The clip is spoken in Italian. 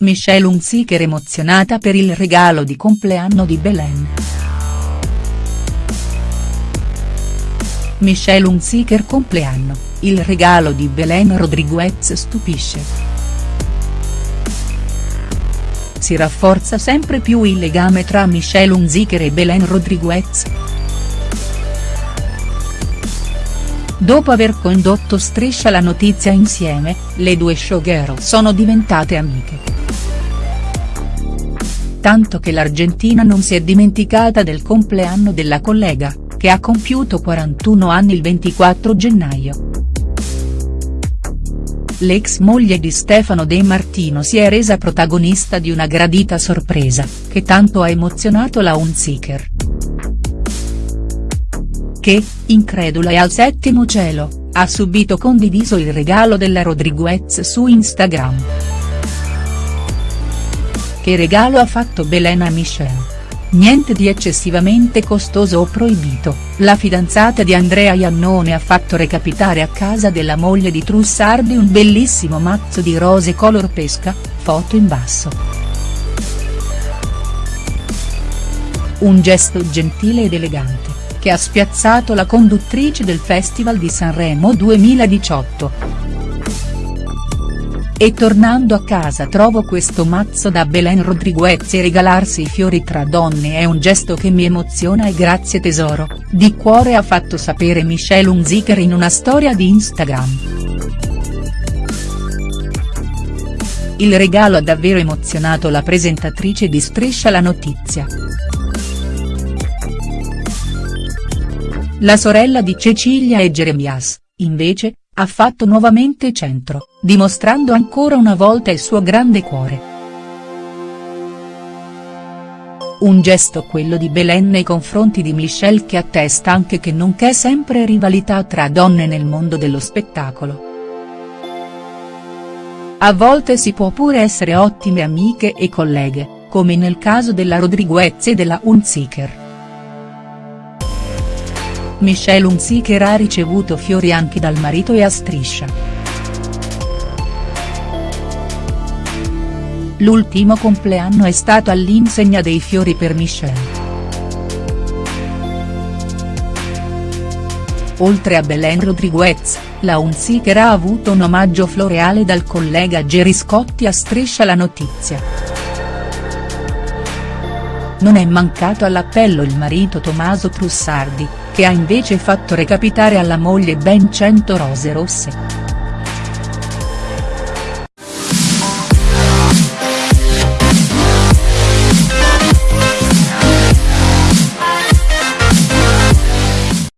Michelle Hunziker emozionata per il regalo di compleanno di Belen. Michelle Hunziker compleanno, il regalo di Belen Rodriguez stupisce. Si rafforza sempre più il legame tra Michelle Hunziker e Belen Rodriguez. Dopo aver condotto Striscia la notizia insieme, le due showgirl sono diventate amiche tanto che l'Argentina non si è dimenticata del compleanno della collega, che ha compiuto 41 anni il 24 gennaio. L'ex moglie di Stefano De Martino si è resa protagonista di una gradita sorpresa, che tanto ha emozionato la Hunziker. Che, incredula e al settimo cielo, ha subito condiviso il regalo della Rodriguez su Instagram. Che regalo ha fatto Belen a Michelle? Niente di eccessivamente costoso o proibito, la fidanzata di Andrea Iannone ha fatto recapitare a casa della moglie di Trussardi un bellissimo mazzo di rose color pesca, foto in basso. Un gesto gentile ed elegante, che ha spiazzato la conduttrice del Festival di Sanremo 2018. E tornando a casa trovo questo mazzo da Belen Rodriguez e regalarsi i fiori tra donne è un gesto che mi emoziona e grazie tesoro, di cuore ha fatto sapere Michelle Hunziker in una storia di Instagram. Il regalo ha davvero emozionato la presentatrice di Striscia la notizia. La sorella di Cecilia e Jeremias, invece, ha fatto nuovamente centro, dimostrando ancora una volta il suo grande cuore. Un gesto quello di Belen nei confronti di Michelle che attesta anche che non c'è sempre rivalità tra donne nel mondo dello spettacolo. A volte si può pure essere ottime amiche e colleghe, come nel caso della Rodriguez e della Hunziker. Michelle Hunziker ha ricevuto fiori anche dal marito e a striscia. L'ultimo compleanno è stato all'insegna dei fiori per Michelle. Oltre a Belen Rodriguez, la Hunziker ha avuto un omaggio floreale dal collega Gerry Scotti a Striscia la notizia. Non è mancato all'appello il marito Tommaso Trussardi, che ha invece fatto recapitare alla moglie ben 100 rose rosse.